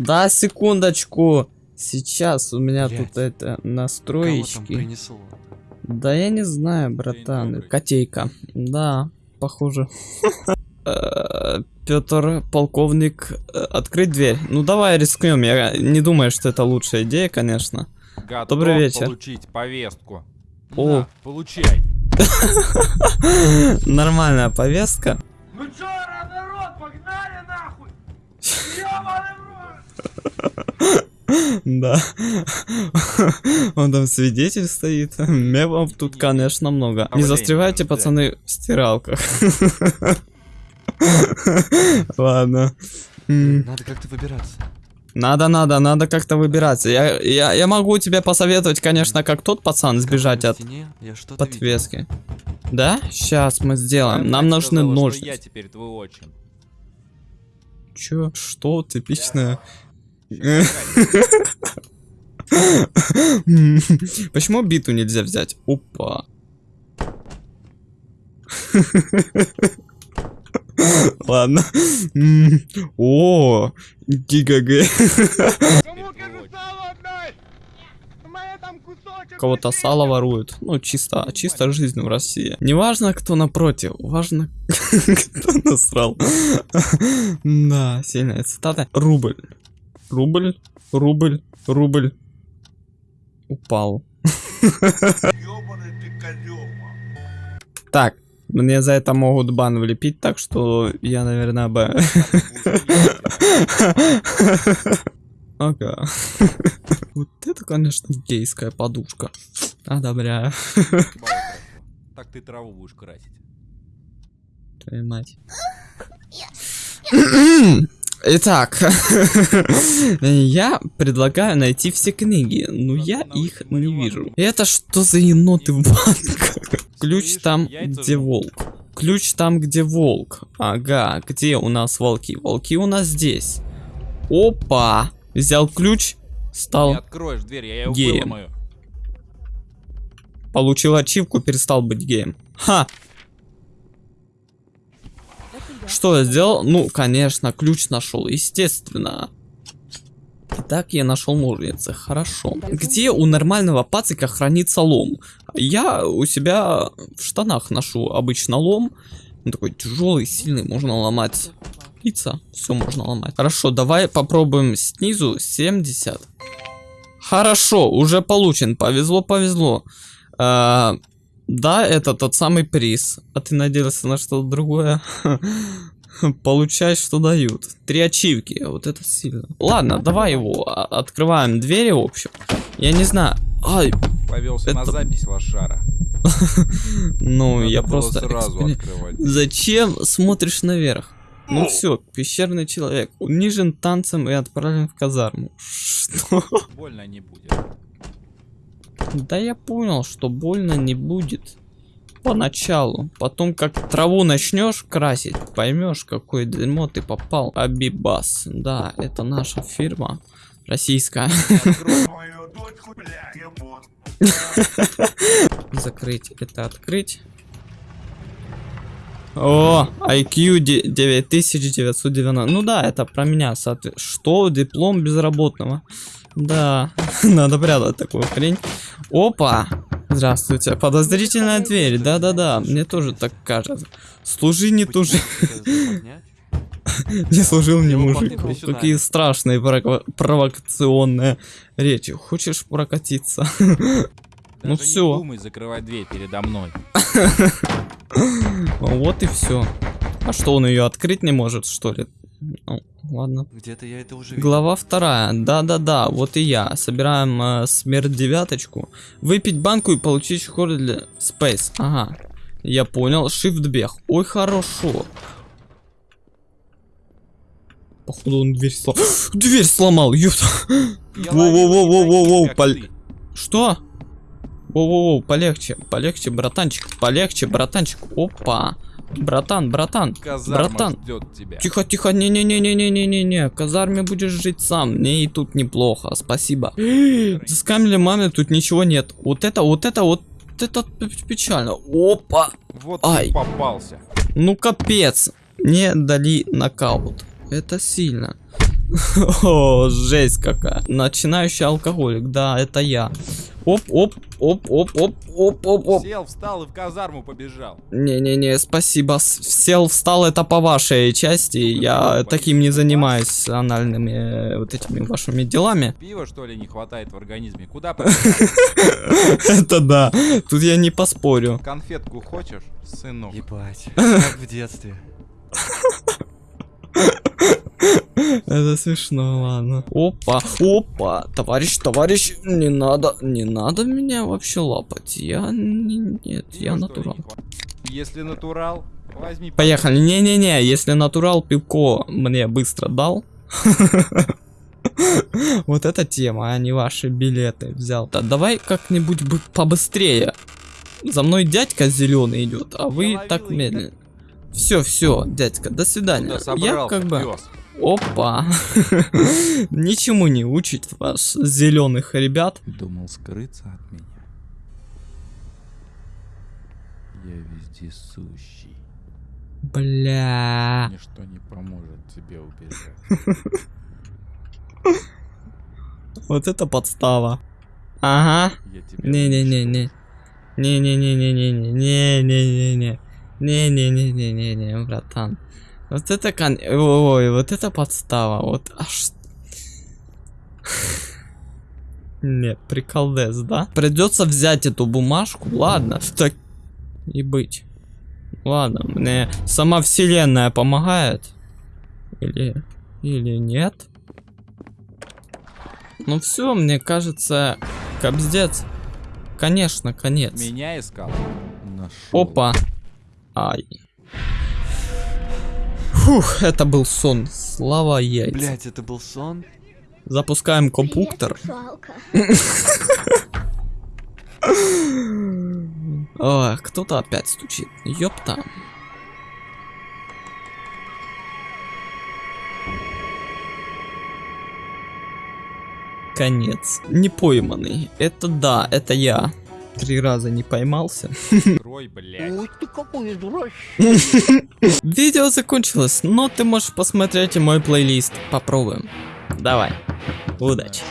Да, секундочку. Сейчас у меня Блядь. тут это настроечки. Да я не знаю, братан. Котейка. Да, похоже. Петр, полковник, э, открыть дверь. Ну давай рискнем. Я не думаю, что это лучшая идея, конечно. Готов Добрый вечер. получить повестку. О. На, получай. Нормальная повестка. Ну чё, народ, погнали нахуй! Ёбаный! Да. Он там свидетель стоит. Мемов тут, конечно, много. Не застревайте, пацаны, в стиралках. Ладно. Надо как-то выбираться. Надо, надо, надо как-то выбираться. Я, я, я могу тебе посоветовать, конечно, как тот пацан сбежать от подвески. Да? Сейчас мы сделаем. Нам нужны ножницы. Я теперь твой отчим. Чё? Что? Типичная. Почему биту нельзя взять? Опа. Ладно. О, кусочек... Кого-то сало воруют. Ну, чисто, чисто жизнь в России. Не важно, кто напротив, важно, кто насрал. Да, сильная цитата. Рубль. Рубль, рубль, рубль. Упал. Так, мне за это могут бан влепить, так что я, наверное, бы... Ага. Вот это, конечно, гейская подушка. Одобряю. Так ты траву будешь красить. Твою мать. Итак, я предлагаю найти все книги, но я их не вижу. Это что за еноты в банках? Ключ там, где волк. Ключ там, где волк. Ага, где у нас волки? Волки у нас здесь. Опа! Взял ключ, стал, откроешь дверь, я ее геем. получил ачивку, перестал быть геем. Ха! Что я сделал? Ну, конечно, ключ нашел, естественно. Так я нашел ножницы, хорошо. Где у нормального пацика хранится лом? Я у себя в штанах ношу обычно лом. Он такой тяжелый, сильный, можно ломать пицца, все можно ломать. Хорошо, давай попробуем снизу 70. Хорошо, уже получен, повезло, повезло. А, да, это тот самый приз. А ты надеялся на что-то другое? Получай, что дают. Три ачивки, вот это сильно. Ладно, давай его. Открываем двери, в общем. Я не знаю. Ай, Повелся на Это- запись лошара. ну я просто... сразу экспери- открывать. Зачем смотришь наверх? Ну все, пещерный человек. Унижен танцем и отправлен в казарму. Что? Больно не будет. Да я понял, что больно не будет. Поначалу. Потом, как траву начнешь красить, поймешь, какое дерьмо ты попал. Абибас. Да, это наша фирма. Российская. Закрыть это открыть. О, IQ де- 9990. Ну да, это про меня. Что? Диплом безработного. Да, надо прятать такую хрень. Опа! Здравствуйте. Подозрительная дверь. Да-да-да, мне тоже так кажется. Служи, не тужи. Не служил не Его мужик. Какие страшные прово- провокационные речи. Хочешь прокатиться? Ну. Не думай закрывать дверь передо мной. Вот и все. А что, он ее открыть не может, что ли? Ну, ладно. Где-то я это уже видел. Глава вторая. Да-да-да, вот и я. Собираем э, смерть девяточку. Выпить банку и получить хор для Space. Ага. Я понял. Shift бег. Ой, хорошо. Походу он дверь сломал. Дверь сломал, ёпта. Я Воу-воу-воу-воу-воу-воу, ловил таких, пол- как ты. Что? Воу-воу-воу, полегче, полегче, братанчик, полегче, братанчик. Опа. Братан, братан, Казарма братан. ждет тебя. Тихо, тихо, не-не-не-не-не-не-не-не. В казарме будешь жить сам. Мне и тут неплохо, спасибо. Заскамили маме, тут ничего нет. Вот это, вот это, вот это печально. Опа. Вот Ай. попался. Ну капец. Не дали нокаут. Это сильно. О, жесть какая. Начинающий алкоголик, да, это я. Оп, оп, оп, оп, оп, оп, оп, оп. Сел, встал и в казарму побежал. Не-не-не, спасибо. Сел, встал, это по вашей части. Я таким не занимаюсь анальными э, вот этими вашими делами. Пива, что ли, не хватает в организме? Куда? Это да. Тут я не поспорю. Конфетку хочешь, сынок? Ебать, как в детстве. Это смешно, ладно. Опа, опа, товарищ, товарищ, не надо, не надо меня вообще лапать. Я не- нет, Пива, я натурал. Если натурал, возьми. Поехали. Не-не-не, если натурал пивко мне быстро дал. Вот эта тема, а не ваши билеты взял. Да давай как-нибудь бы побыстрее. За мной дядька зеленый идет, а вы так медленно. Все, все, дядька, до свидания. Куда Я как бы. Опа. Ничему не учит вас, зеленых ребят. Думал скрыться от меня. Я вездесущий. Бля. Ничто не поможет тебе убежать. Вот это подстава. Ага. Не-не-не-не. Не-не-не-не-не-не-не-не-не. Не-не-не-не-не-не, братан. Вот это кон... Ой, вот это подстава. Вот аж... Не, приколдес, да? Придется взять эту бумажку, ладно. Так и быть. Ладно, мне сама вселенная помогает. Или... Или нет? Ну все, мне кажется, кобздец. Конечно, конец. Меня искал? Нашел. Опа. Ай. Фух, это был сон. Слава яйца. Блять, это был сон? Запускаем компьютер. Ой, кто-то опять стучит. Ёпта. Конец. Не пойманный. Это да, это я. Три раза не поймался. Трой, блядь. Ой, ты какой дурачок. Видео закончилось, но ты можешь посмотреть и мой плейлист. Попробуем. Давай. Удачи.